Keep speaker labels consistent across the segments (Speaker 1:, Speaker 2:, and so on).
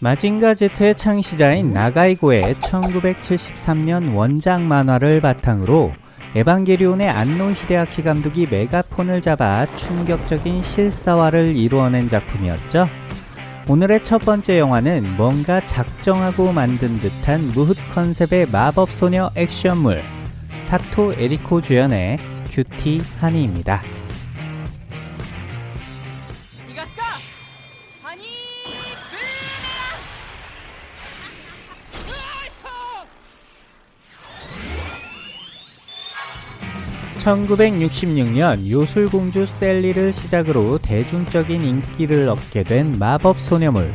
Speaker 1: 마징가 Z의 창시자인 나가이 고의 1973년 원작 만화를 바탕으로 에반게리온의 안노 히데아키 감독이 메가폰을 잡아 충격적인 실사화를 이루어낸 작품이었죠. 오늘의 첫 번째 영화는 뭔가 작정하고 만든 듯한 므흣 컨셉의 마법소녀 액션물 사토 에리코 주연의 큐티 하니입니다. 1966년 요술공주 셀리를 시작으로 대중적인 인기를 얻게 된 마법소녀물.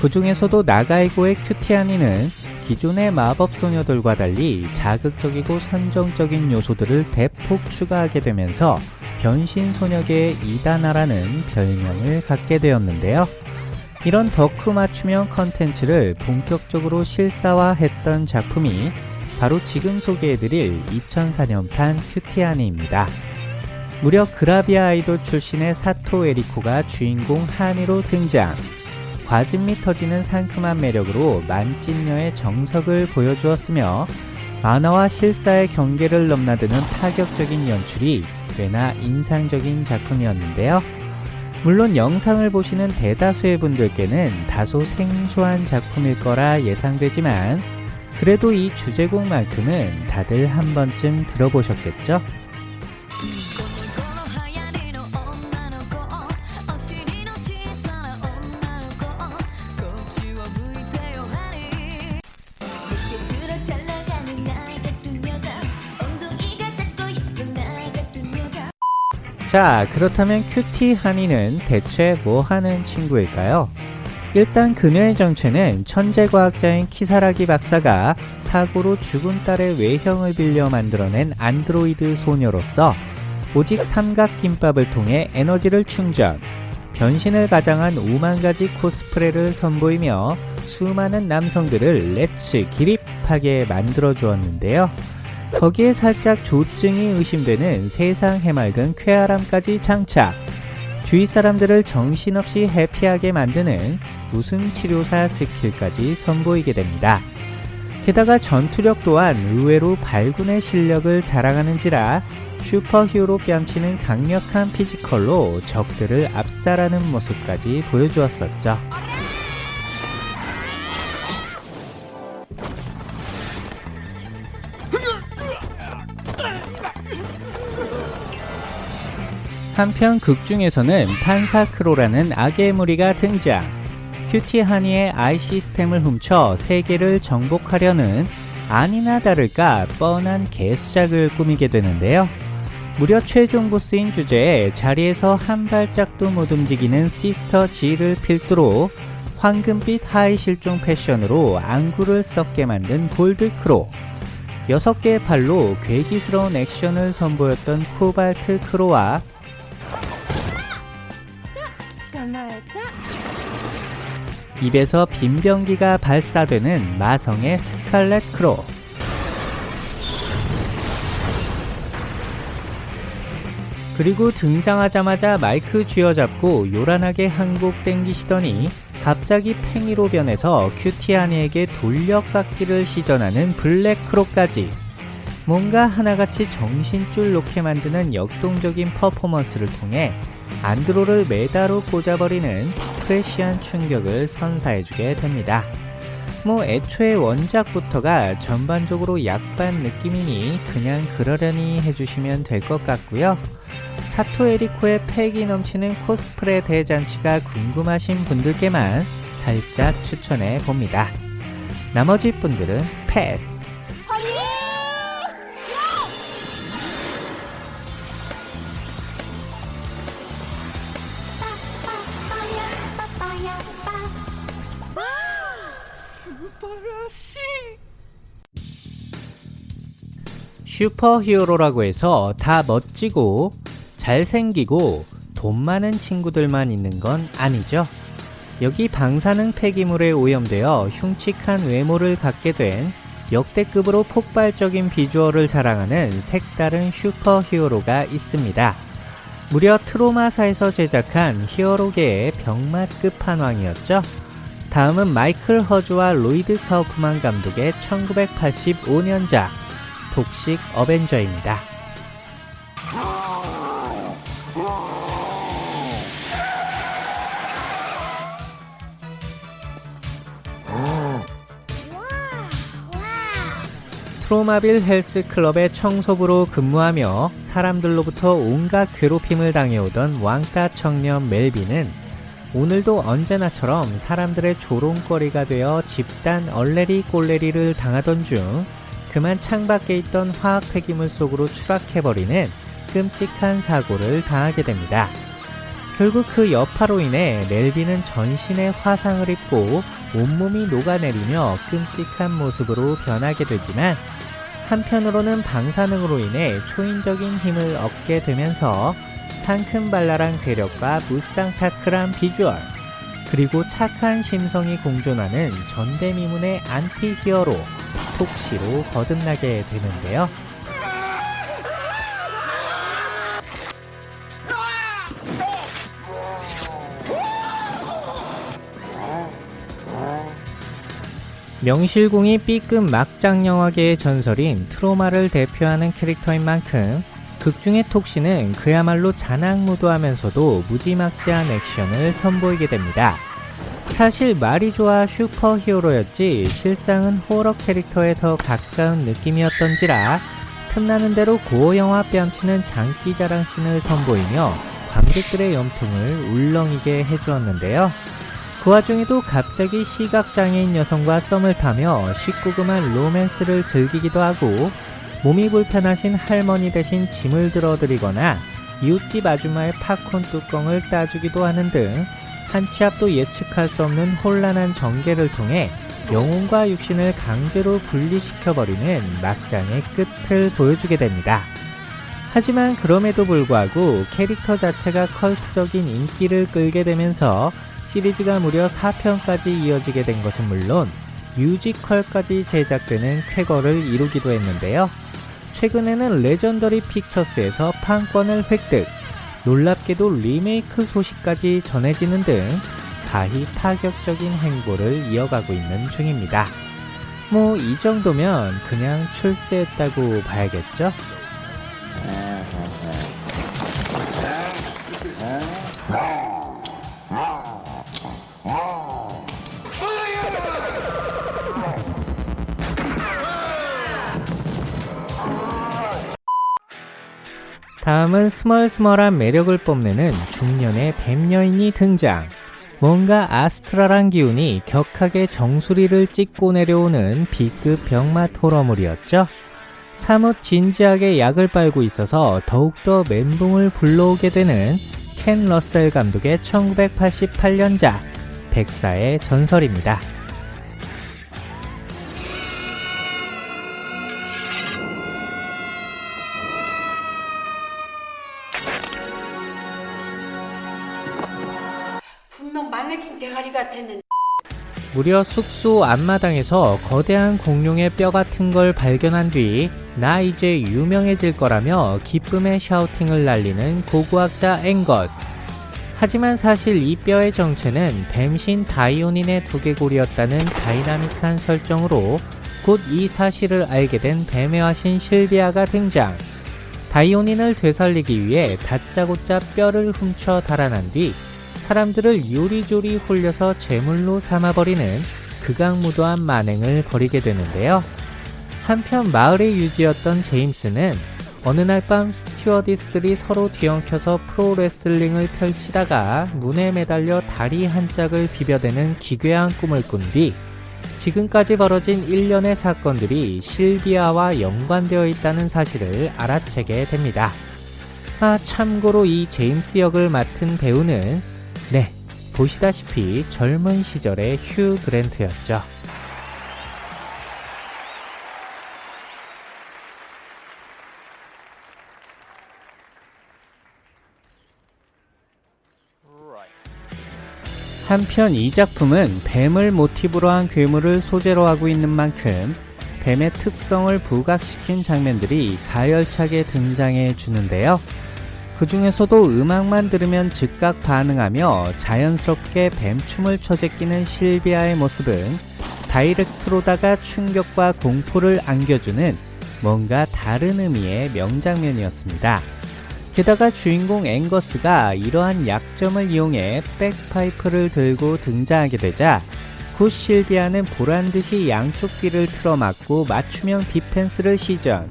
Speaker 1: 그 중에서도 나가이고의 큐티아니는 기존의 마법소녀들과 달리 자극적이고 선정적인 요소들을 대폭 추가하게 되면서 변신소녀계의 이다나라는 별명을 갖게 되었는데요. 이런 덕후 맞춤형 컨텐츠를 본격적으로 실사화했던 작품이 바로 지금 소개해드릴 2004년판 큐티아니입니다. 무려 그라비아 아이돌 출신의 사토 에리코가 주인공 하니로 등장. 과즙미 터지는 상큼한 매력으로 만찢녀의 정석을 보여주었으며 만화와 실사의 경계를 넘나드는 파격적인 연출이 꽤나 인상적인 작품이었는데요. 물론 영상을 보시는 대다수의 분들께는 다소 생소한 작품일 거라 예상되지만 그래도 이 주제곡만큼은 다들 한 번쯤 들어보셨겠죠?
Speaker 2: 자
Speaker 1: 그렇다면 큐티 한이는 대체 뭐 하는 친구일까요? 일단 그녀의 정체는 천재 과학자인 키사라기 박사가 사고로 죽은 딸의 외형을 빌려 만들어낸 안드로이드 소녀로서 오직 삼각김밥을 통해 에너지를 충전, 변신을 가장한 5만 가지 코스프레를 선보이며 수많은 남성들을 let's 기립하게 만들어 주었는데요. 거기에 살짝 조증이 의심되는 세상 해맑은 쾌활함까지 장착. 주위 사람들을 정신없이 happy하게 만드는 웃음 치료사 skill까지 선보이게 됩니다. 게다가 전투력 또한 의외로 발군의 실력을 자랑하는지라 슈퍼 히어로 뺨치는 강력한 physical로 적들을 압살하는 모습까지 보여주었었죠. 한편 극 중에서는 팬서 크로라는 악의 무리가 등장. 큐티 하니의 I 시스템을 훔쳐 세계를 정복하려는 아니나 다를까 뻔한 개수작을 꾸미게 되는데요. 무려 최종 보스인 주제에 자리에서 한 발짝도 못 움직이는 시스터 질을 필두로 황금빛 하의 실종 패션으로 안구를 썩게 만든 골드크로 6개의 팔로 괴기스러운 액션을 선보였던 코발트 크로와 입에서 빔병기가 발사되는 마성의 스칼렛 크로. 그리고 등장하자마자 마이크 쥐어잡고 요란하게 한곡 땡기시더니 갑자기 팽이로 변해서 큐티 하니에게 돌려깎기를 시전하는 블랙 크로까지. 뭔가 하나같이 정신줄 놓게 만드는 역동적인 퍼포먼스를 통해 안드로를 메다로 꽂아버리는 프레시한 충격을 선사해주게 됩니다. 뭐 애초에 원작부터가 전반적으로 약반 느낌이니 그냥 그러려니 해주시면 될 것 같고요. 사토 에리코의 패기 넘치는 코스프레 대잔치가 궁금하신 분들께만 살짝 추천해 봅니다. 나머지 분들은 패스. 슈퍼 히어로라고 해서 다 멋지고 잘생기고 돈 많은 친구들만 있는 건 아니죠. 여기 방사능 폐기물에 오염되어 흉측한 외모를 갖게 된 역대급으로 폭발적인 비주얼을 자랑하는 색다른 슈퍼 히어로가 있습니다. 무려 트로마사에서 제작한 히어로계의 병맛 끝판왕이었죠. 다음은 마이클 허즈와 로이드 카우프만 감독의 1985년작 독식 어벤져입니다. 트로마빌 헬스 클럽의 청소부로 근무하며 사람들로부터 온갖 괴롭힘을 당해오던 왕따 청년 멜빈은 오늘도 언제나처럼 사람들의 조롱거리가 되어 집단 얼레리 꼴레리를 당하던 중 그만 창밖에 있던 화학 폐기물 속으로 추락해버리는 끔찍한 사고를 당하게 됩니다. 결국 그 여파로 인해 멜빈은 전신에 화상을 입고 온몸이 녹아내리며 끔찍한 모습으로 변하게 되지만 한편으로는 방사능으로 인해 초인적인 힘을 얻게 되면서 상큼발랄한 괴력과 무쌍타크란 비주얼 그리고 착한 심성이 공존하는 전대미문의 안티 히어로 톡시로 거듭나게 되는데요. 명실공히 B급 막장 영화계의 전설인 트로마를 대표하는 캐릭터인 만큼 극중의 톡시는 그야말로 잔악무도하면서도 무지막지한 액션을 선보이게 됩니다. 사실 말이 좋아 슈퍼히어로였지 실상은 호러 캐릭터에 더 가까운 느낌이었던지라 틈나는 대로 고영화 뺨치는 장기자랑 씬을 선보이며 관객들의 염통을 울렁이게 해주었는데요. 그 와중에도 갑자기 시각장애인 여성과 썸을 타며 식구금한 로맨스를 즐기기도 하고 몸이 불편하신 할머니 대신 짐을 들어드리거나 이웃집 아줌마의 팝콘 뚜껑을 따주기도 하는 등 한 치 앞도 예측할 수 없는 혼란한 전개를 통해 영혼과 육신을 강제로 분리시켜버리는 막장의 끝을 보여주게 됩니다. 하지만 그럼에도 불구하고 캐릭터 자체가 컬트적인 인기를 끌게 되면서 시리즈가 무려 4편까지 이어지게 된 것은 물론 뮤지컬까지 제작되는 쾌거를 이루기도 했는데요. 최근에는 레전더리 픽처스에서 판권을 획득, 놀랍게도 리메이크 소식까지 전해지는 등 가히 파격적인 행보를 이어가고 있는 중입니다. 뭐 이 정도면 그냥 출세했다고 봐야겠죠? 다음은 스멀스멀한 매력을 뽐내는 중년의 뱀여인이 등장. 뭔가 아스트랄한 기운이 격하게 정수리를 찍고 내려오는 B급 병맛 호러물이었죠. 사뭇 진지하게 약을 빨고 있어서 더욱더 멘붕을 불러오게 되는 켄 러셀 감독의 1988년작 백사의 전설입니다. 무려 숙소 앞마당에서 거대한 공룡의 뼈 같은 걸 발견한 뒤 나 이제 유명해질 거라며 기쁨의 shouting을 날리는 고고학자 앵거스. 하지만 사실 이 뼈의 정체는 뱀신 다이오닌의 두개골이었다는 다이나믹한 설정으로 곧 이 사실을 알게 된 뱀의 화신 실비아가 등장. 다이오닌을 되살리기 위해 다짜고짜 뼈를 훔쳐 달아난 뒤 사람들을 요리조리 홀려서 제물로 삼아버리는 극악무도한 만행을 벌이게 되는데요. 한편 마을의 유지였던 제임스는 어느 날 밤 스튜어디스들이 서로 뒤엉켜서 프로레슬링을 펼치다가 문에 매달려 다리 한 짝을 비벼대는 기괴한 꿈을 꾼 뒤 지금까지 벌어진 일련의 사건들이 실비아와 연관되어 있다는 사실을 알아채게 됩니다. 아, 참고로 이 제임스 역을 맡은 배우는 네, 보시다시피 젊은 시절의 휴 그랜트였죠. 한편 이 작품은 뱀을 모티브로 한 괴물을 소재로 하고 있는 만큼 뱀의 특성을 부각시킨 장면들이 가열차게 등장해 주는데요. 그 중에서도 음악만 들으면 즉각 반응하며 자연스럽게 뱀춤을 쳐제끼는 실비아의 모습은 다이렉트로다가 충격과 공포를 안겨주는 뭔가 다른 의미의 명장면이었습니다. 게다가 주인공 앵거스가 이러한 약점을 이용해 백파이프를 들고 등장하게 되자 곧 실비아는 보란듯이 양쪽 귀를 틀어막고 맞춤형 디펜스를 시전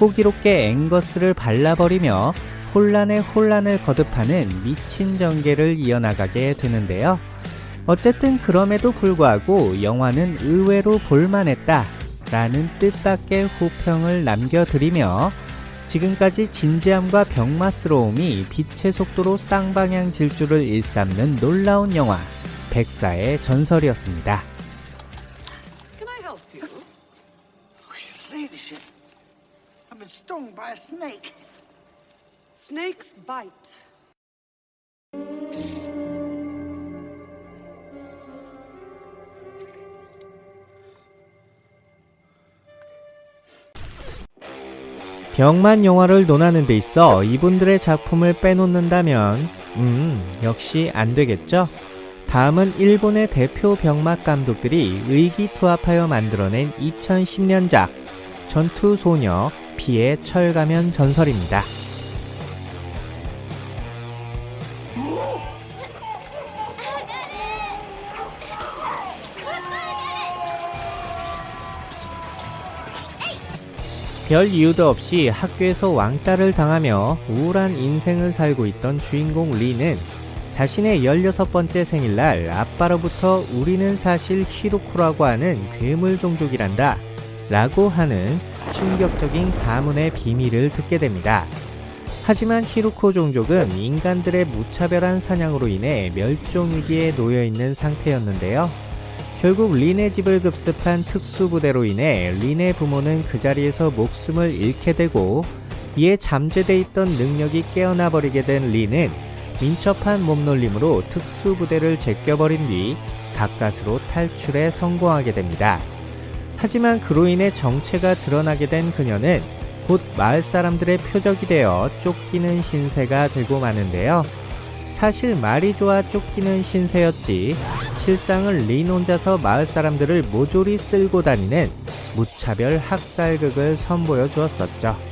Speaker 1: 호기롭게 앵거스를 발라버리며 혼란에 혼란을 거듭하는 미친 전개를 이어나가게 되는데요. 어쨌든 그럼에도 불구하고 영화는 의외로 볼만했다 라는 뜻밖의 호평을 남겨드리며 지금까지 진지함과 병맛스러움이 빛의 속도로 쌍방향 질주를 일삼는 놀라운 영화 백사의 전설이었습니다.
Speaker 3: Can I help you?
Speaker 4: Ladyship, I've been stung by a snake.
Speaker 3: Snakes bite.
Speaker 1: 병만 영화를 논하는 데 있어 이분들의 작품을 빼놓는다면 음 역시 안 되겠죠? 다음은 일본의 대표 병맛 감독들이 의기투합하여 만들어낸 2010년작 전투소녀 피의 철가면 전설입니다. 별 이유도 없이 학교에서 왕따를 당하며 우울한 인생을 살고 있던 주인공 리는 자신의 16번째 생일날 아빠로부터 우리는 사실 히로코라고 하는 괴물 종족이란다 라고 하는 충격적인 가문의 비밀을 듣게 됩니다. 하지만 히로코 종족은 인간들의 무차별한 사냥으로 인해 멸종위기에 놓여있는 상태였는데요. 결국 린의 집을 급습한 특수부대로 인해 린의 부모는 그 자리에서 목숨을 잃게 되고 이에 잠재돼 있던 능력이 깨어나 버리게 된 린은 민첩한 몸놀림으로 특수부대를 제껴버린 뒤 가까스로 탈출에 성공하게 됩니다. 하지만 그로 인해 정체가 드러나게 된 그녀는 곧 마을 사람들의 표적이 되어 쫓기는 신세가 되고 마는데요. 사실 말이 좋아 쫓기는 신세였지 실상은 린 혼자서 마을 사람들을 모조리 쓸고 다니는 무차별 학살극을 선보여 주었었죠.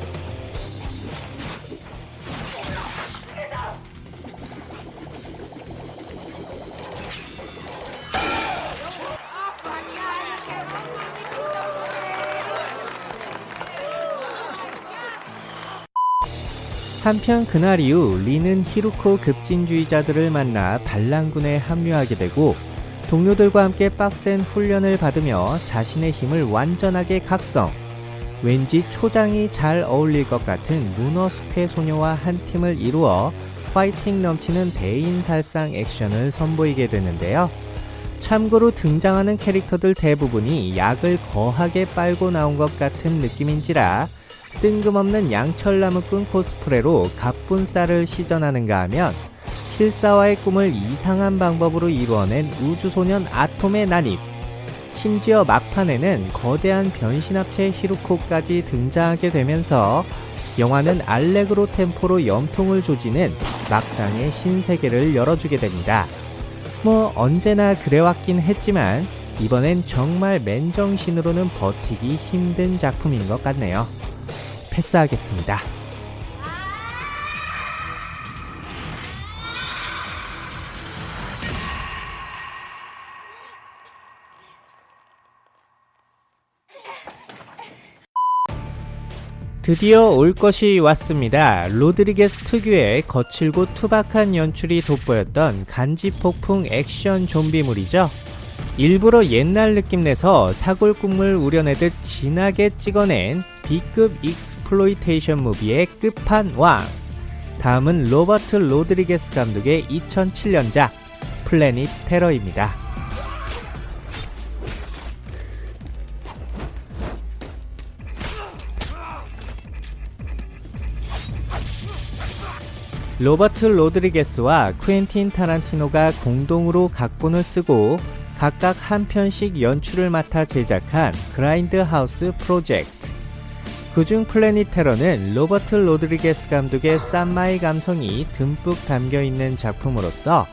Speaker 1: 한편 그날 이후 리는 히루코 급진주의자들을 만나 반란군에 합류하게 되고 동료들과 함께 빡센 훈련을 받으며 자신의 힘을 완전하게 각성. 왠지 초장이 잘 어울릴 것 같은 문어스케 소녀와 한 팀을 이루어 파이팅 넘치는 대인살상 액션을 선보이게 되는데요. 참고로 등장하는 캐릭터들 대부분이 약을 거하게 빨고 나온 것 같은 느낌인지라 뜬금없는 양철나무꾼 코스프레로 갑분싸를 시전하는가 하면 실사와의 꿈을 이상한 방법으로 이루어낸 우주소년 아톰의 난입 심지어 막판에는 거대한 변신합체 히루코까지 등장하게 되면서 영화는 알레그로 템포로 염통을 조지는 막장의 신세계를 열어주게 됩니다. 뭐 언제나 그래왔긴 했지만 이번엔 정말 맨정신으로는 버티기 힘든 작품인 것 같네요. 패스하겠습니다. 드디어 올 것이 왔습니다. 로드리게스 특유의 거칠고 투박한 연출이 돋보였던 간지폭풍 액션 좀비물이죠. 일부러 옛날 느낌 내서 사골 국물 우려내듯 진하게 찍어낸 B급 exploitation movie의 끝판왕. 다음은 로버트 로드리게스 감독의 2007년작 플래닛 테러입니다. 로버트 로드리게스와 쿠엔틴 타란티노가 공동으로 각본을 쓰고 각각 한 편씩 연출을 맡아 제작한 그라인드 하우스 프로젝트. 그중 플래닛 테러는 로버트 로드리게스 감독의 쌈마이 감성이 듬뿍 담겨 있는 작품으로서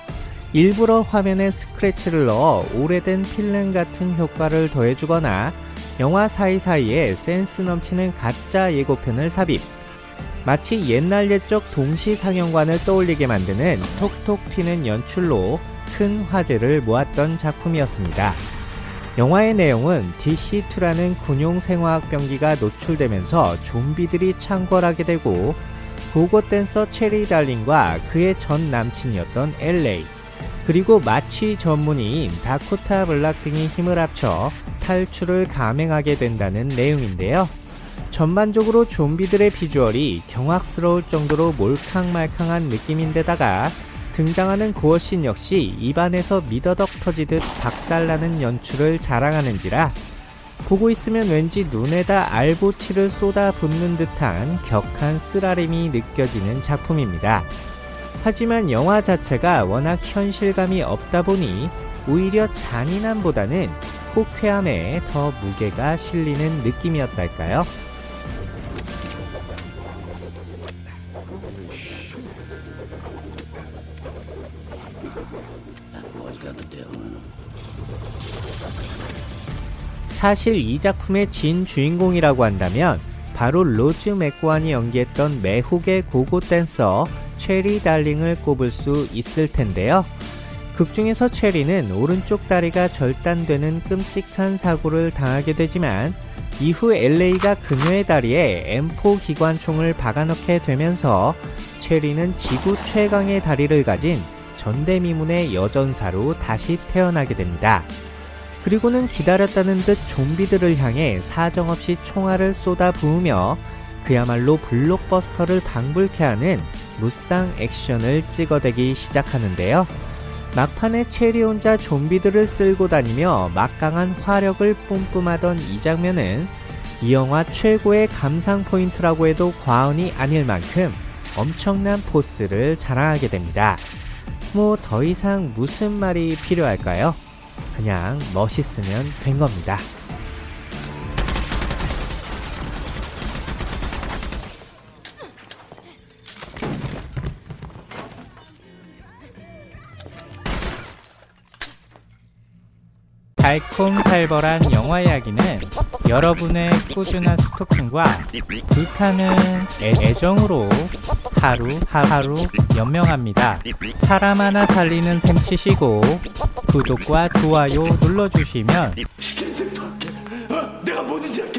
Speaker 1: 일부러 화면에 스크래치를 넣어 오래된 필름 같은 효과를 더해주거나 영화 사이사이에 센스 넘치는 가짜 예고편을 삽입. 마치 옛날 옛적 동시 상영관을 떠올리게 만드는 톡톡 튀는 연출로 큰 화제를 모았던 작품이었습니다. 영화의 내용은 DC2라는 군용 생화학 병기가 노출되면서 좀비들이 창궐하게 되고 고고 댄서 체리 달링과 그의 전 남친이었던 LA 그리고 마취 전문의인 다코타 블락 등이 힘을 합쳐 탈출을 감행하게 된다는 내용인데요. 전반적으로 좀비들의 비주얼이 경악스러울 정도로 몰캉말캉한 느낌인데다가 등장하는 고어신 역시 입안에서 미더덕 터지듯 박살나는 연출을 자랑하는지라 보고 있으면 왠지 눈에다 알보치를 쏟아 붓는 듯한 격한 쓰라림이 느껴지는 작품입니다. 하지만 영화 자체가 워낙 현실감이 없다 보니 오히려 잔인함보다는 호쾌함에 더 무게가 실리는 느낌이었달까요? 사실 이 작품의 진 주인공이라고 한다면 바로 로즈 맥고안이 연기했던 매혹의 고고 댄서 체리 달링을 꼽을 수 있을 텐데요. 극 중에서 체리는 오른쪽 다리가 절단되는 끔찍한 사고를 당하게 되지만 이후 LA가 그녀의 다리에 M4 기관총을 박아넣게 되면서 체리는 지구 최강의 다리를 가진 전대미문의 여전사로 다시 태어나게 됩니다. 그리고는 기다렸다는 듯 좀비들을 향해 사정없이 총알을 쏟아 부으며 그야말로 블록버스터를 방불케 하는 무쌍 액션을 찍어대기 시작하는데요. 막판에 체리 혼자 좀비들을 쓸고 다니며 막강한 화력을 뿜뿜하던 이 장면은 이 영화 최고의 감상 포인트라고 해도 과언이 아닐 만큼 엄청난 포스를 자랑하게 됩니다. 뭐 더 이상 무슨 말이 필요할까요? 그냥 멋있으면 된 겁니다. 달콤살벌한 영화 이야기는 여러분의 꾸준한 스토킹과 불타는 애- 애정으로 하루 하루 연명합니다. 사람 하나 살리는 셈 치시고 구독과 좋아요 눌러주시면.
Speaker 5: 어? 내가 뭐든지 할게.